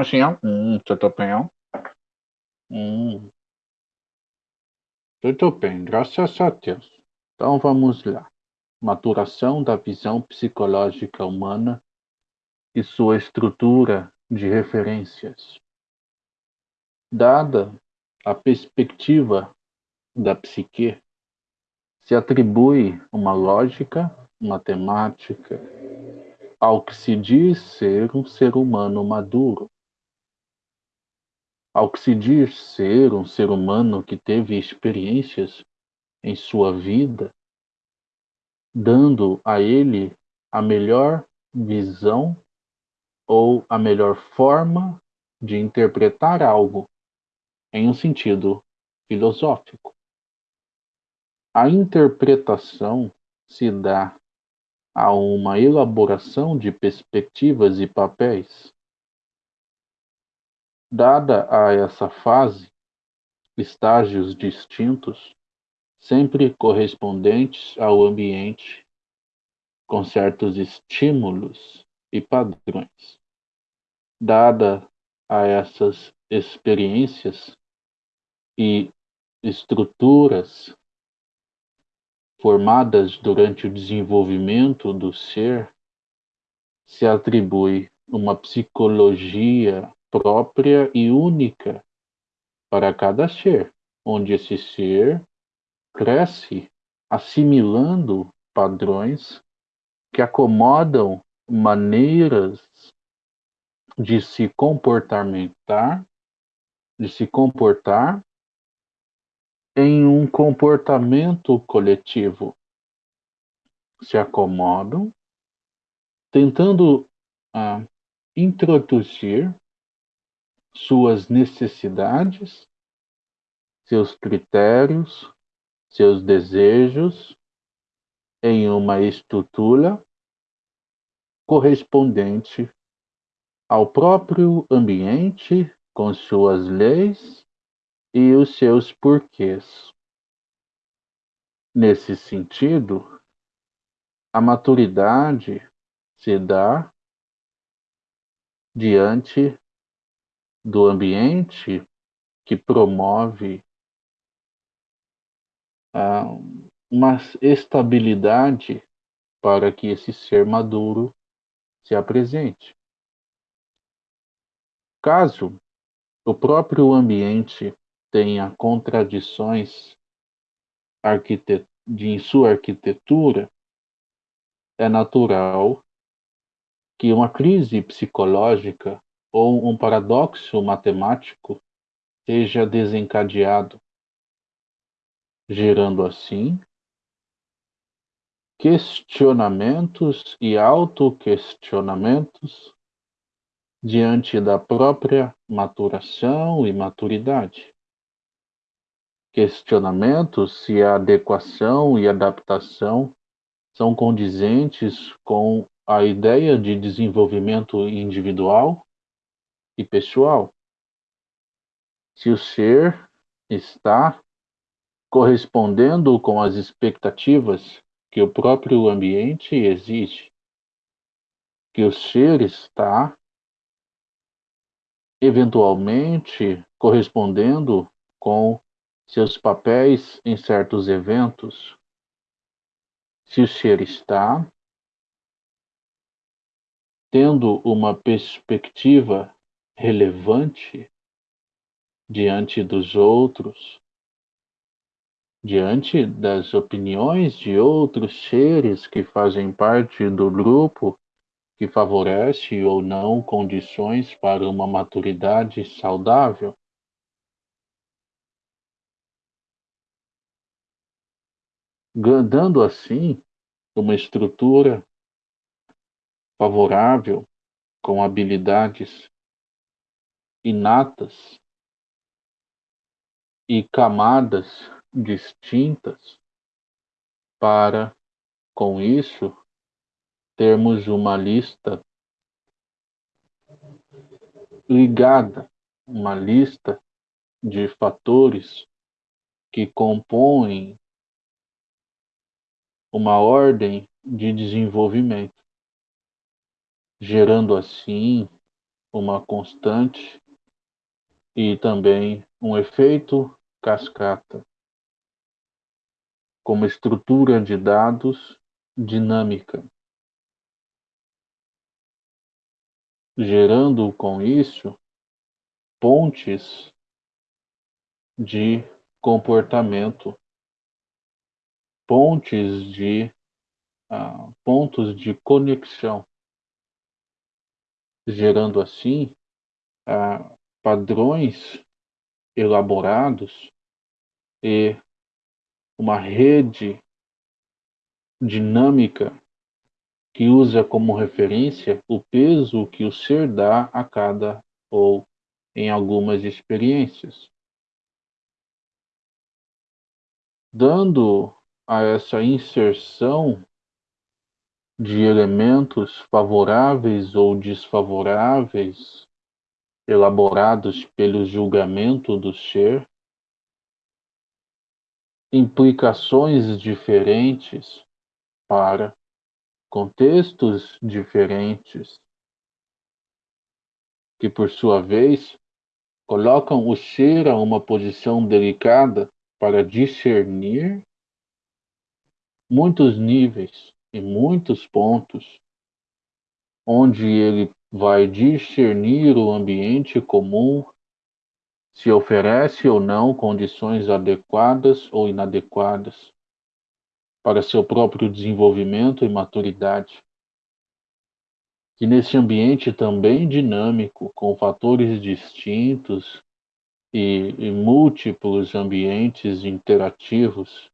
assim, hum, bem? Hum. Tudo bem, graças a Deus. Então vamos lá. Maturação da visão psicológica humana e sua estrutura de referências. Dada a perspectiva da psique, se atribui uma lógica matemática ao que se diz ser um ser humano maduro, ao que se diz ser um ser humano que teve experiências em sua vida, dando a ele a melhor visão ou a melhor forma de interpretar algo em um sentido filosófico. A interpretação se dá a uma elaboração de perspectivas e papéis. Dada a essa fase, estágios distintos, sempre correspondentes ao ambiente, com certos estímulos e padrões. Dada a essas experiências e estruturas formadas durante o desenvolvimento do ser, se atribui uma psicologia própria e única para cada ser, onde esse ser cresce assimilando padrões que acomodam maneiras de se comportamentar, de se comportar em um comportamento coletivo. Se acomodam, tentando ah, introduzir suas necessidades, seus critérios, seus desejos em uma estrutura correspondente ao próprio ambiente com suas leis e os seus porquês. Nesse sentido, a maturidade se dá diante do ambiente que promove uh, uma estabilidade para que esse ser maduro se apresente. Caso o próprio ambiente tenha contradições em sua arquitetura, é natural que uma crise psicológica ou um paradoxo matemático seja desencadeado, gerando assim questionamentos e autoquestionamentos diante da própria maturação e maturidade. Questionamentos se a adequação e adaptação são condizentes com a ideia de desenvolvimento individual e pessoal. Se o ser está correspondendo com as expectativas que o próprio ambiente exige, que o ser está eventualmente correspondendo com seus papéis em certos eventos, se o ser está tendo uma perspectiva relevante diante dos outros, diante das opiniões de outros seres que fazem parte do grupo que favorece ou não condições para uma maturidade saudável. dando assim uma estrutura favorável com habilidades inatas e camadas distintas para, com isso, termos uma lista ligada, uma lista de fatores que compõem uma ordem de desenvolvimento, gerando assim uma constante e também um efeito cascata, como estrutura de dados dinâmica, gerando com isso pontes de comportamento, pontes de uh, pontos de conexão, gerando assim uh, padrões elaborados e uma rede dinâmica que usa como referência o peso que o ser dá a cada ou em algumas experiências. Dando a essa inserção de elementos favoráveis ou desfavoráveis elaborados pelo julgamento do ser, implicações diferentes para contextos diferentes, que por sua vez colocam o ser a uma posição delicada para discernir muitos níveis e muitos pontos onde ele vai discernir o ambiente comum, se oferece ou não condições adequadas ou inadequadas para seu próprio desenvolvimento e maturidade. Que nesse ambiente também dinâmico, com fatores distintos e, e múltiplos ambientes interativos,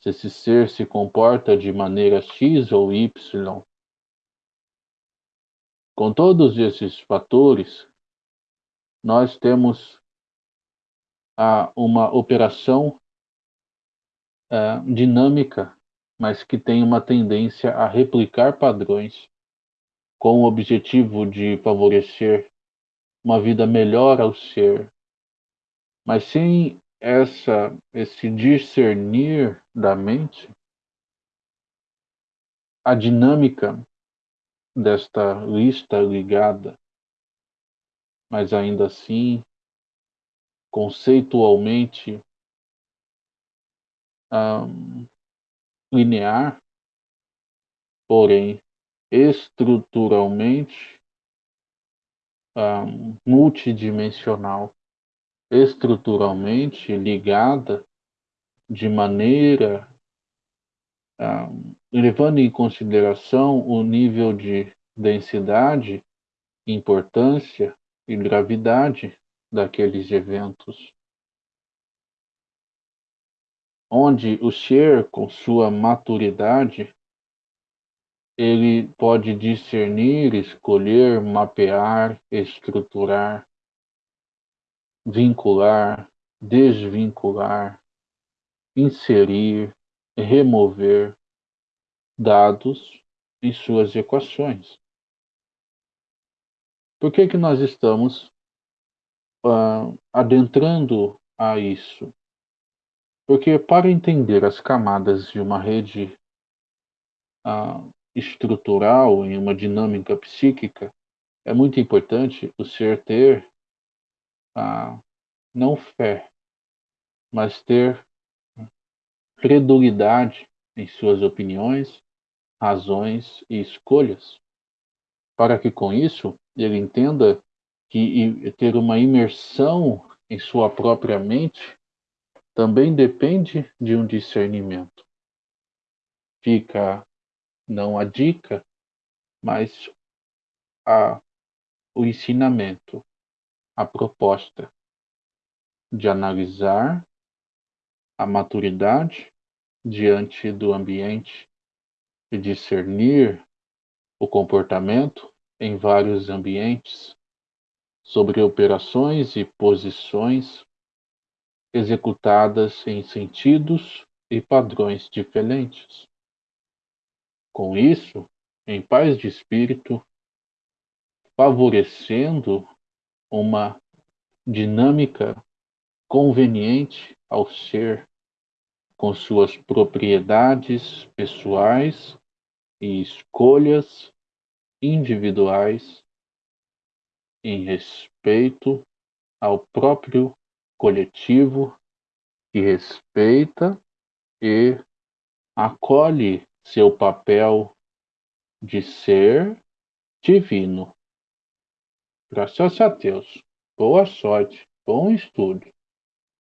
se esse ser se comporta de maneira X ou Y, com todos esses fatores, nós temos ah, uma operação ah, dinâmica, mas que tem uma tendência a replicar padrões com o objetivo de favorecer uma vida melhor ao ser, mas sem essa esse discernir da mente, a dinâmica desta lista ligada, mas ainda assim, conceitualmente um, linear, porém estruturalmente um, multidimensional, estruturalmente ligada de maneira levando em consideração o nível de densidade, importância e gravidade daqueles eventos. Onde o ser, com sua maturidade, ele pode discernir, escolher, mapear, estruturar, vincular, desvincular, inserir, remover, dados em suas equações. Por que, que nós estamos uh, adentrando a isso? Porque para entender as camadas de uma rede uh, estrutural em uma dinâmica psíquica, é muito importante o ser ter uh, não fé, mas ter credulidade em suas opiniões razões e escolhas, para que com isso ele entenda que ter uma imersão em sua própria mente também depende de um discernimento. Fica não a dica, mas a, o ensinamento, a proposta de analisar a maturidade diante do ambiente e discernir o comportamento em vários ambientes sobre operações e posições executadas em sentidos e padrões diferentes. Com isso, em paz de espírito, favorecendo uma dinâmica conveniente ao ser com suas propriedades pessoais e escolhas individuais em respeito ao próprio coletivo que respeita e acolhe seu papel de ser divino. Graças a Deus. Boa sorte, bom estudo.